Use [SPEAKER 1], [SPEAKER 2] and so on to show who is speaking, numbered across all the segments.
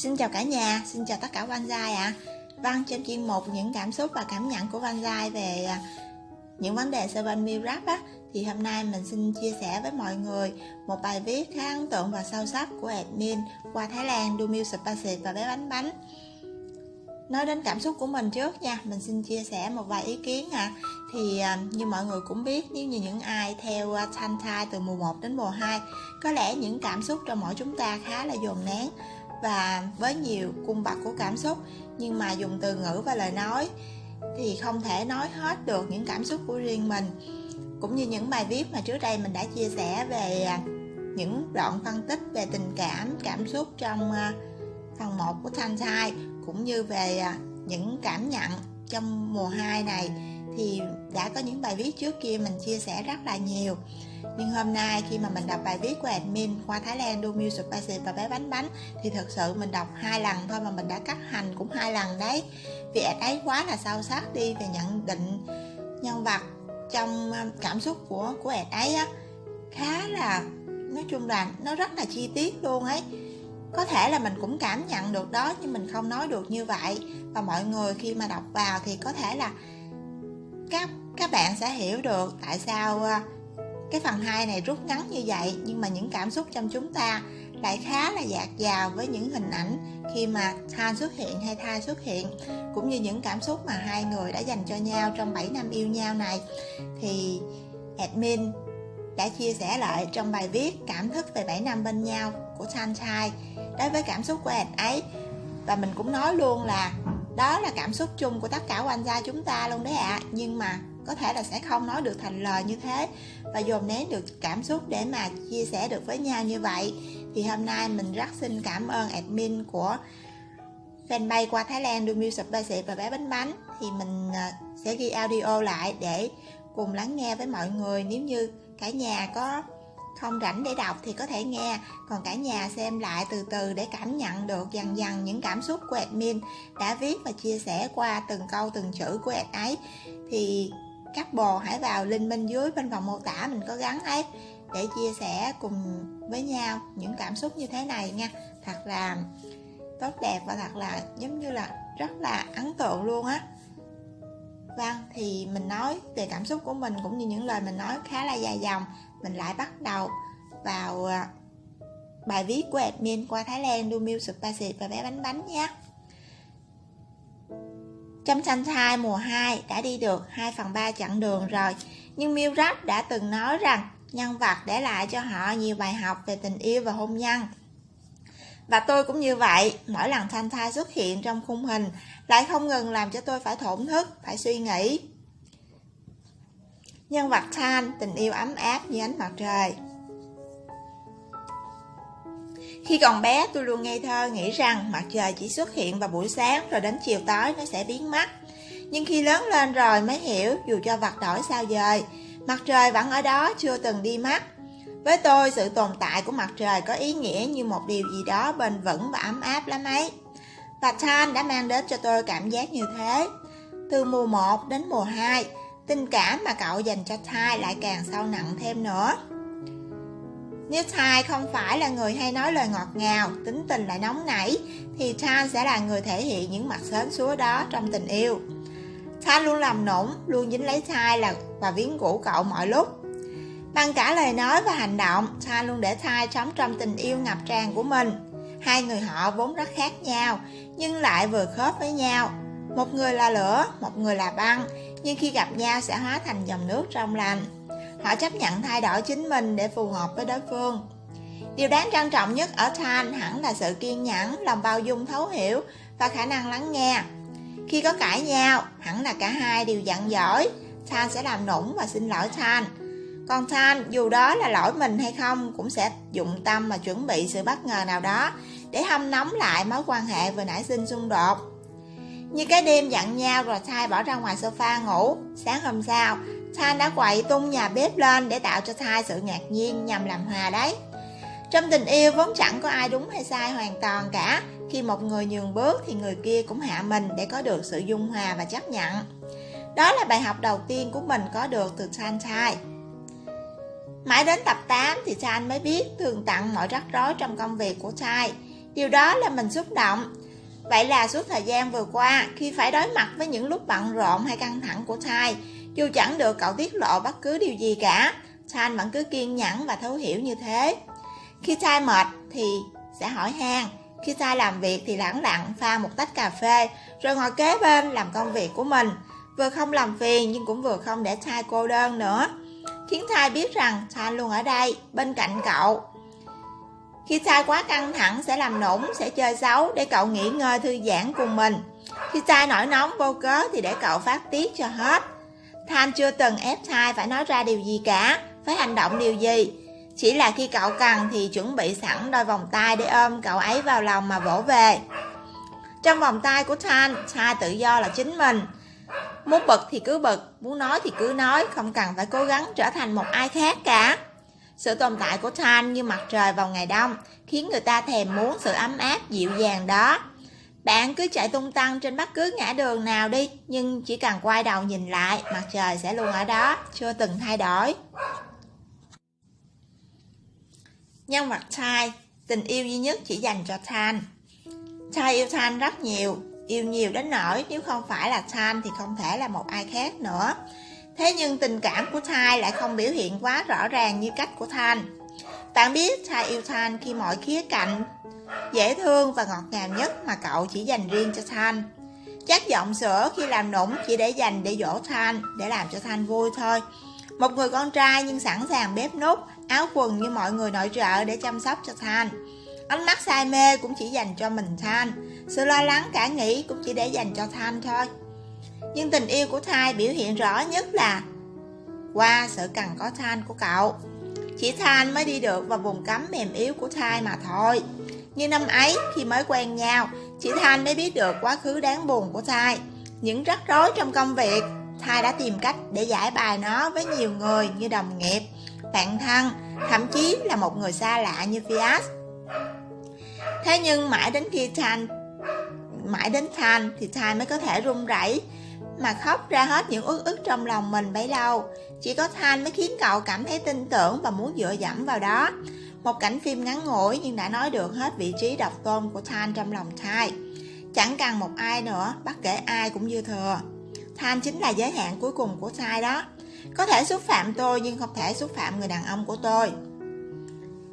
[SPEAKER 1] Xin chào cả nhà, xin chào tất cả Van ạ. À. Vâng, trong chuyên mục những cảm xúc và cảm nhận của Van về à, những vấn đề Seven Meal Rap á, thì hôm nay mình xin chia sẻ với mọi người một bài viết khá ấn tượng và sâu sắc của admin qua Thái Lan Dumil Spicy và bé bánh bánh. Nói đến cảm xúc của mình trước nha, mình xin chia sẻ một vài ý kiến ạ. À. Thì như mọi người cũng biết, nếu như những ai theo uh, Thai từ mùa 1 đến mùa 2, có lẽ những cảm xúc trong mỗi chúng ta khá là dồn nén và với nhiều cung bậc của cảm xúc, nhưng mà dùng từ ngữ và lời nói thì không thể nói hết được những cảm xúc của riêng mình. Cũng như những bài viết mà trước đây mình đã chia sẻ về à, những đoạn phân tích về tình cảm cảm xúc trong à, phần 1 của thanh thai, cũng như về à, những cảm nhận trong mùa 2 này, thì đã có những bài viết trước kia mình chia sẻ rất là nhiều nhưng hôm nay khi mà mình đọc bài viết của admin khoa Thái Lan Do Music Spicy và bé bánh bánh thì thật sự mình đọc hai lần thôi mà mình đã cắt hành cũng hai lần đấy. Vì ad ấy quá là sâu sắc đi về nhận định nhân vật trong um, cảm xúc của của ad ấy á. Khá là, nói chung là nó rất là chi tiết luôn ấy. Có thể là mình cũng cảm nhận được đó nhưng mình không nói được như vậy. Và mọi người khi mà đọc vào thì có thể là các các bạn sẽ hiểu được tại sao uh, cái phần 2 này rút ngắn như vậy, nhưng mà những cảm xúc trong chúng ta lại khá là dạt dào với những hình ảnh khi mà Than xuất hiện hay Thai xuất hiện. Cũng như những cảm xúc mà hai người đã dành cho nhau trong 7 năm yêu nhau này. Thì admin đã chia sẻ lại trong bài viết cảm thức về 7 năm bên nhau của sunshine đối với cảm xúc của ad ấy. Và mình cũng nói luôn là đó là cảm xúc chung của tất cả quan gia chúng ta luôn đấy ạ. À. nhưng mà có thể là sẽ không nói được thành lời như thế và dồn nén được cảm xúc để mà chia sẻ được với nhau như vậy. Thì hôm nay mình rất xin cảm ơn admin của fanpage qua Thái Lan Do Music Basic và bé bánh bánh. Thì mình à, sẽ ghi audio lại để cùng lắng nghe với mọi người. Nếu như cả nhà có không rảnh để đọc thì có thể nghe, còn cả nhà xem lại từ từ để cảm nhận được dần dần những cảm xúc của admin đã viết và chia sẻ qua từng câu, từng chữ của ad ấy. Thì các bồ hãy vào link bên dưới bên phần mô tả mình có gắn ấy để chia sẻ cùng với nhau những cảm xúc như thế này nha. Thật là tốt đẹp và thật là giống như là rất là ấn tượng luôn á. Vâng thì mình nói về cảm xúc của mình cũng như những lời mình nói khá là dài dòng, mình lại bắt đầu vào à, bài viết của admin qua Thái Lan Do Music Basic và bé bánh bánh nhé trong xanh thai mùa 2 đã đi được 2 phần 3 chặng đường rồi, nhưng Milrat đã từng nói rằng nhân vật để lại cho họ nhiều bài học về tình yêu và hôn nhân. Và tôi cũng như vậy, mỗi lần thanh thai xuất hiện trong khung hình lại không ngừng làm cho tôi phải thổn thức, phải suy nghĩ. Nhân vật Than, tình yêu ấm áp như ánh mặt trời. Khi còn bé tôi luôn ngây thơ nghĩ rằng mặt trời chỉ xuất hiện vào buổi sáng rồi đến chiều tối nó sẽ biến mất. Nhưng khi lớn lên rồi mới hiểu dù cho vật đổi sao dời, mặt trời vẫn ở đó chưa từng đi mất. Với tôi sự tồn tại của mặt trời có ý nghĩa như một điều gì đó bền vững và ấm áp lắm ấy. Và Tan đã mang đến cho tôi cảm giác như thế. Từ mùa 1 đến mùa 2, tình cảm mà cậu dành cho Thai lại càng sâu nặng thêm nữa. Nếu Thai không phải là người hay nói lời ngọt ngào, tính tình lại nóng nảy, thì Tan sẽ là người thể hiện những mặt sến súa đó trong tình yêu. Tan luôn làm nũng, luôn dính lấy Thai là và viếng cũ cậu mọi lúc. Bằng cả lời nói và hành động, Tan luôn để Thai sống trong tình yêu ngập tràn của mình. Hai người họ vốn rất khác nhau, nhưng lại vừa khớp với nhau. Một người là lửa, một người là băng, nhưng khi gặp nhau sẽ hóa thành dòng nước trong lành. Họ chấp nhận thay đổi chính mình để phù hợp với đối phương. Điều đáng trân trọng nhất ở than hẳn là sự kiên nhẫn, lòng bao dung thấu hiểu và khả năng lắng nghe. Khi có cãi nhau, hẳn là cả hai đều giận dỗi, than sẽ làm nũng và xin lỗi than Còn than dù đó là lỗi mình hay không, cũng sẽ dụng tâm mà chuẩn bị sự bất ngờ nào đó để hâm nóng lại mối quan hệ vừa nãy sinh xung đột. Như cái đêm giận nhau rồi Thai bỏ ra ngoài sofa ngủ, sáng hôm sau, Than đã quậy tung nhà bếp lên để tạo cho Thai sự ngạc nhiên nhằm làm hòa đấy. Trong tình yêu vốn chẳng có ai đúng hay sai hoàn toàn cả, khi một người nhường bước thì người kia cũng hạ mình để có được sự dung hòa và chấp nhận. Đó là bài học đầu tiên của mình có được từ Than Thai. Mãi đến tập 8 thì Than mới biết thường tặng mọi rắc rối trong công việc của Thai. Điều đó là mình xúc động. Vậy là suốt thời gian vừa qua, khi phải đối mặt với những lúc bận rộn hay căng thẳng của thai, dù chẳng được cậu tiết lộ bất cứ điều gì cả, Thanh vẫn cứ kiên nhẫn và thấu hiểu như thế. Khi thai mệt thì sẽ hỏi han, khi thai làm việc thì lẳng lặng pha một tách cà phê, rồi ngồi kế bên làm công việc của mình. Vừa không làm phiền nhưng cũng vừa không để thai cô đơn nữa. Khiến thai biết rằng thai luôn ở đây, bên cạnh cậu. Khi thai quá căng thẳng sẽ làm nũng, sẽ chơi xấu để cậu nghỉ ngơi thư giãn cùng mình. Khi thai nổi nóng vô cớ thì để cậu phát tiết cho hết. Thanh chưa từng ép thai phải nói ra điều gì cả, phải hành động điều gì. Chỉ là khi cậu cần thì chuẩn bị sẵn đôi vòng tay để ôm cậu ấy vào lòng mà vỗ về. Trong vòng tay của Thanh, Thai tự do là chính mình. Muốn bực thì cứ bực, muốn nói thì cứ nói, không cần phải cố gắng trở thành một ai khác cả. Sự tồn tại của Thanh như mặt trời vào ngày đông, khiến người ta thèm muốn sự ấm áp dịu dàng đó. Bạn cứ chạy tung tăng trên bất cứ ngã đường nào đi, nhưng chỉ cần quay đầu nhìn lại, mặt trời sẽ luôn ở đó, chưa từng thay đổi. Nhân vật Thai, tình yêu duy nhất chỉ dành cho Than. Thai yêu Than rất nhiều, yêu nhiều đến nỗi nếu không phải là Than thì không thể là một ai khác nữa. Thế nhưng tình cảm của Thai lại không biểu hiện quá rõ ràng như cách của Than. Bạn biết Thai yêu Than khi mọi khía cạnh dễ thương và ngọt ngào nhất mà cậu chỉ dành riêng cho Thanh. Chắc giọng sữa khi làm nũng chỉ để dành để dỗ Thanh, để làm cho Thanh vui thôi. Một người con trai nhưng sẵn sàng bếp nút, áo quần như mọi người nội trợ để chăm sóc cho Thanh. Ánh mắt say mê cũng chỉ dành cho mình Thanh. Sự lo lắng cả nghĩ cũng chỉ để dành cho Thanh thôi. Nhưng tình yêu của Thai biểu hiện rõ nhất là qua sự cần có Thanh của cậu. Chỉ than mới đi được vào vùng cấm mềm yếu của Thai mà thôi. Như năm ấy, khi mới quen nhau, chị than mới biết được quá khứ đáng buồn của Thai. Những rắc rối trong công việc, Thai đã tìm cách để giải bài nó với nhiều người như đồng nghiệp, bạn thân, thậm chí là một người xa lạ như Fias. Thế nhưng mãi đến khi than mãi đến than thì Than mới có thể run rẩy mà khóc ra hết những ước ức trong lòng mình bấy lâu. Chỉ có Thanh mới khiến cậu cảm thấy tin tưởng và muốn dựa dẫm vào đó. Một cảnh phim ngắn ngủi nhưng đã nói được hết vị trí độc tôn của Thanh trong lòng Thai. Chẳng cần một ai nữa, bất kể ai cũng dư thừa. Thanh chính là giới hạn cuối cùng của Thai đó. Có thể xúc phạm tôi nhưng không thể xúc phạm người đàn ông của tôi.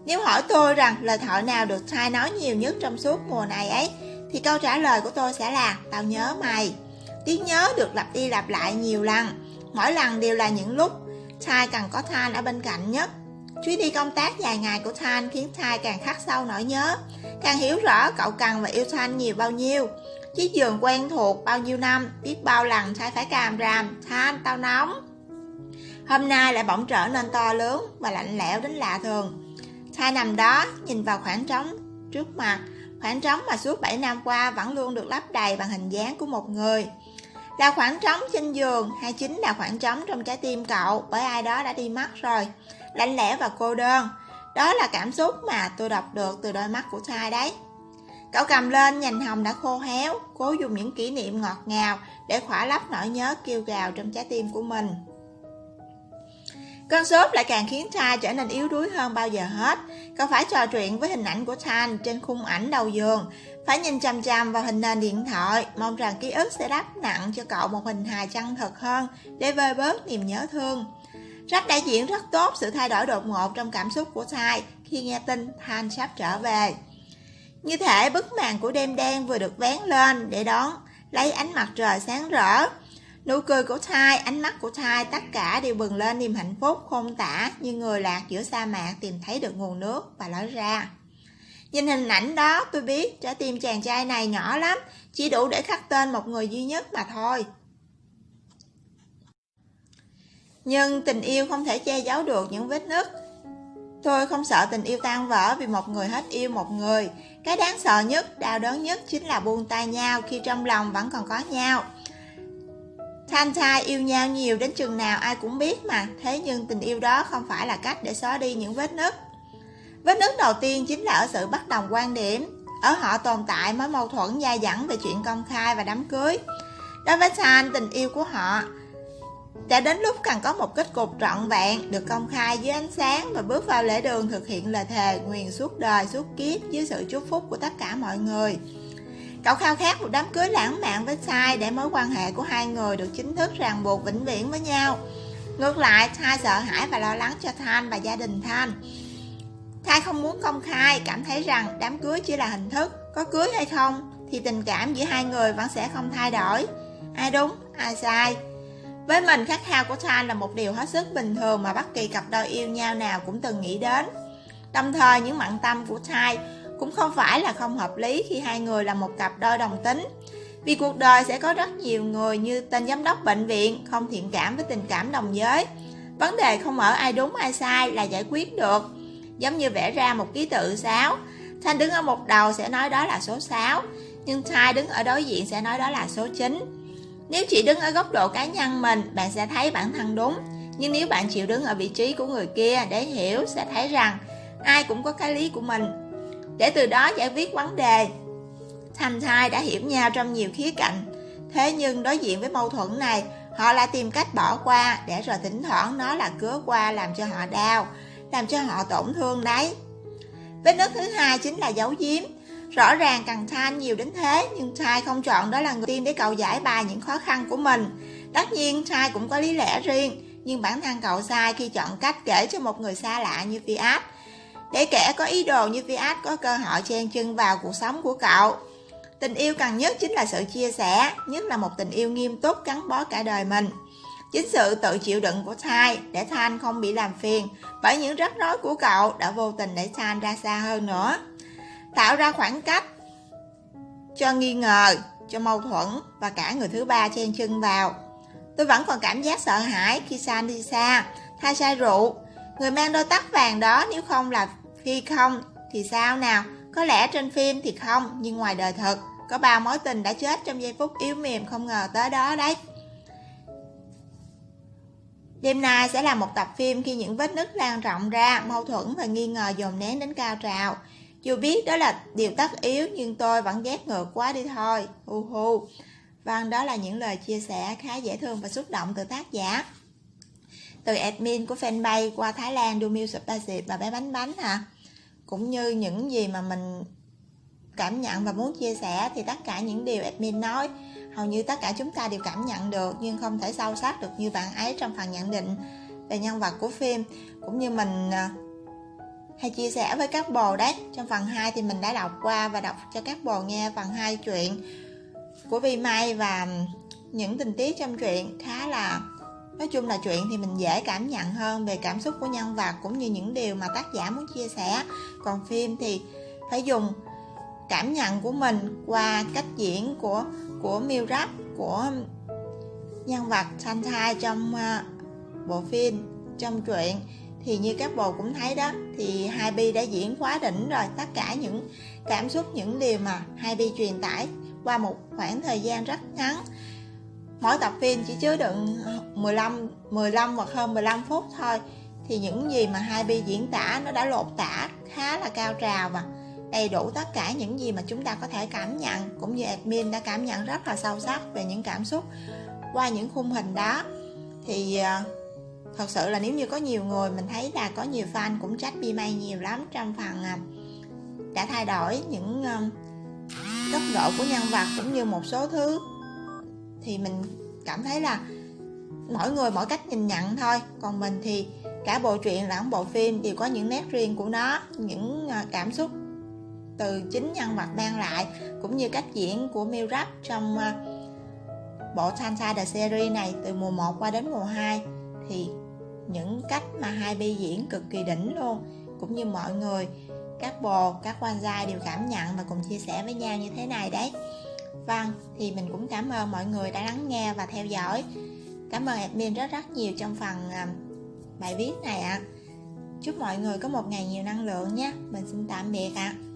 [SPEAKER 1] Nếu hỏi tôi rằng lời thoại nào được Thai nói nhiều nhất trong suốt mùa này ấy, thì câu trả lời của tôi sẽ là Tao nhớ mày. Tiếng nhớ được lặp đi lặp lại nhiều lần, mỗi lần đều là những lúc Thai cần có Than ở bên cạnh nhất. Chuyến đi công tác dài ngày của Thanh khiến Thai càng khắc sâu nỗi nhớ, càng hiểu rõ cậu cần và yêu Thanh nhiều bao nhiêu. Chiếc giường quen thuộc bao nhiêu năm, biết bao lần Thai phải càm ràm, Thanh tao nóng. Hôm nay lại bỗng trở nên to lớn và lạnh lẽo đến lạ thường. Thai nằm đó, nhìn vào khoảng trống trước mặt, khoảng trống mà suốt 7 năm qua vẫn luôn được lấp đầy bằng hình dáng của một người. Là khoảng trống trên giường hay chính là khoảng trống trong trái tim cậu bởi ai đó đã đi mất rồi lạnh lẽo và cô đơn. Đó là cảm xúc mà tôi đọc được từ đôi mắt của trai đấy. Cậu cầm lên nhành hồng đã khô héo, cố dùng những kỷ niệm ngọt ngào để khỏa lấp nỗi nhớ kêu gào trong trái tim của mình. Cơn sốt lại càng khiến Trai trở nên yếu đuối hơn bao giờ hết. Cậu phải trò chuyện với hình ảnh của Tan trên khung ảnh đầu giường, phải nhìn chằm chằm vào hình nền điện thoại, mong rằng ký ức sẽ đắp nặng cho cậu một hình hài chân thật hơn để vơi bớt niềm nhớ thương. Rách đã diễn rất tốt sự thay đổi đột ngột trong cảm xúc của Thai khi nghe tin Tan sắp trở về. Như thể bức màn của đêm đen vừa được vén lên để đón lấy ánh mặt trời sáng rỡ. Nụ cười của Thai, ánh mắt của Thai tất cả đều bừng lên niềm hạnh phúc không tả như người lạc giữa sa mạc tìm thấy được nguồn nước và lối ra. Nhìn hình ảnh đó tôi biết trái tim chàng trai này nhỏ lắm, chỉ đủ để khắc tên một người duy nhất mà thôi. Nhưng tình yêu không thể che giấu được những vết nứt Tôi không sợ tình yêu tan vỡ vì một người hết yêu một người Cái đáng sợ nhất, đau đớn nhất chính là buông tay nhau khi trong lòng vẫn còn có nhau Thanh trai yêu nhau nhiều đến chừng nào ai cũng biết mà. Thế nhưng tình yêu đó không phải là cách để xóa đi những vết nứt. Vết nứt đầu tiên chính là ở sự bất đồng quan điểm. Ở họ tồn tại mối mâu thuẫn dai dẳng về chuyện công khai và đám cưới. Đối với Thanh, tình yêu của họ đã đến lúc cần có một kết cục trọn vẹn được công khai dưới ánh sáng và bước vào lễ đường thực hiện lời thề nguyền suốt đời suốt kiếp dưới sự chúc phúc của tất cả mọi người cậu khao khát một đám cưới lãng mạn với sai để mối quan hệ của hai người được chính thức ràng buộc vĩnh viễn với nhau. Ngược lại thai sợ hãi và lo lắng cho thanh và gia đình thanh. Thai không muốn công khai, cảm thấy rằng đám cưới chỉ là hình thức, có cưới hay không, thì tình cảm giữa hai người vẫn sẽ không thay đổi. Ai đúng, ai sai. Với mình, khát khao của Thanh là một điều hết sức bình thường mà bất kỳ cặp đôi yêu nhau nào cũng từng nghĩ đến. Đồng thời, những mặn tâm của Thai cũng không phải là không hợp lý khi hai người là một cặp đôi đồng tính. Vì cuộc đời sẽ có rất nhiều người như tên giám đốc bệnh viện không thiện cảm với tình cảm đồng giới. Vấn đề không ở ai đúng ai sai là giải quyết được. Giống như vẽ ra một ký tự 6. Thanh đứng ở một đầu sẽ nói đó là số 6, nhưng Thai đứng ở đối diện sẽ nói đó là số 9 nếu chỉ đứng ở góc độ cá nhân mình, bạn sẽ thấy bản thân đúng. Nhưng nếu bạn chịu đứng ở vị trí của người kia để hiểu, sẽ thấy rằng ai cũng có cái lý của mình. Để từ đó giải quyết vấn đề. Thành thai đã hiểu nhau trong nhiều khía cạnh. Thế nhưng đối diện với mâu thuẫn này, họ lại tìm cách bỏ qua để rồi thỉnh thoảng nó là cứa qua làm cho họ đau, làm cho họ tổn thương đấy. Vết nứt thứ hai chính là dấu giếm Rõ ràng cần Thai nhiều đến thế, nhưng Thai không chọn đó là người tiên để cậu giải bài những khó khăn của mình. Tất nhiên Thai cũng có lý lẽ riêng, nhưng bản thân cậu sai khi chọn cách kể cho một người xa lạ như Fiat. Để kẻ có ý đồ như Fiat có cơ hội chen chân vào cuộc sống của cậu. Tình yêu cần nhất chính là sự chia sẻ, nhất là một tình yêu nghiêm túc gắn bó cả đời mình. Chính sự tự chịu đựng của Thai để Thanh không bị làm phiền bởi những rắc rối của cậu đã vô tình để Than ra xa hơn nữa tạo ra khoảng cách cho nghi ngờ, cho mâu thuẫn và cả người thứ ba chen chân vào. Tôi vẫn còn cảm giác sợ hãi khi San đi xa, thay sai rượu. Người mang đôi tóc vàng đó nếu không là phi không thì sao nào? Có lẽ trên phim thì không, nhưng ngoài đời thật, có bao mối tình đã chết trong giây phút yếu mềm không ngờ tới đó đấy. Đêm nay sẽ là một tập phim khi những vết nứt lan rộng ra, mâu thuẫn và nghi ngờ dồn nén đến cao trào. Dù biết đó là điều tất yếu nhưng tôi vẫn ghét ngược quá đi thôi. Hu hu. Vâng, đó là những lời chia sẻ khá dễ thương và xúc động từ tác giả. Từ admin của fanpage qua Thái Lan du Music Basic và bé bánh bánh hả? Cũng như những gì mà mình cảm nhận và muốn chia sẻ thì tất cả những điều admin nói, hầu như tất cả chúng ta đều cảm nhận được, nhưng không thể sâu sắc được như bạn ấy trong phần nhận định về nhân vật của phim cũng như mình à, hay chia sẻ với các bồ đấy, trong phần 2 thì mình đã đọc qua và đọc cho các bồ nghe phần 2 chuyện của Vi Mai và những tình tiết trong chuyện khá là nói chung là chuyện thì mình dễ cảm nhận hơn về cảm xúc của nhân vật cũng như những điều mà tác giả muốn chia sẻ. Còn phim thì phải dùng cảm nhận của mình qua cách diễn của của Miu của nhân vật Santai trong uh, bộ phim trong truyện. Thì như các bồ cũng thấy đó thì hai bi đã diễn quá đỉnh rồi. Tất cả những cảm xúc những điều mà hai bi truyền tải qua một khoảng thời gian rất ngắn mỗi tập phim chỉ chứa đựng 15 15 hoặc hơn 15 phút thôi. Thì những gì mà hai bi diễn tả nó đã lột tả khá là cao trào và đầy đủ tất cả những gì mà chúng ta có thể cảm nhận, cũng như admin đã cảm nhận rất là sâu sắc về những cảm xúc qua những khung hình đó. Thì ờ, thật sự là nếu như có nhiều người mình thấy là có nhiều fan cũng trách bi may nhiều lắm trong phần ờ, đã thay đổi những ờ, góc độ của nhân vật cũng như một số thứ thì mình cảm thấy là mỗi người mỗi cách nhìn nhận thôi. Còn mình thì cả bộ truyện lẫn bộ phim đều có những nét riêng của nó, những à, cảm xúc từ chính nhân vật mang lại, cũng như cách diễn của Miu trong à, bộ Sansa The Series này từ mùa 1 qua đến mùa 2 thì những cách mà hai bi diễn cực kỳ đỉnh luôn, cũng như mọi người, các bồ, các quan gia đều cảm nhận và cùng chia sẻ với nhau như thế này đấy vâng thì mình cũng cảm ơn mọi người đã lắng nghe và theo dõi cảm ơn admin rất rất nhiều trong phần à, bài viết này ạ à. chúc mọi người có một ngày nhiều năng lượng nhé mình xin tạm biệt ạ à.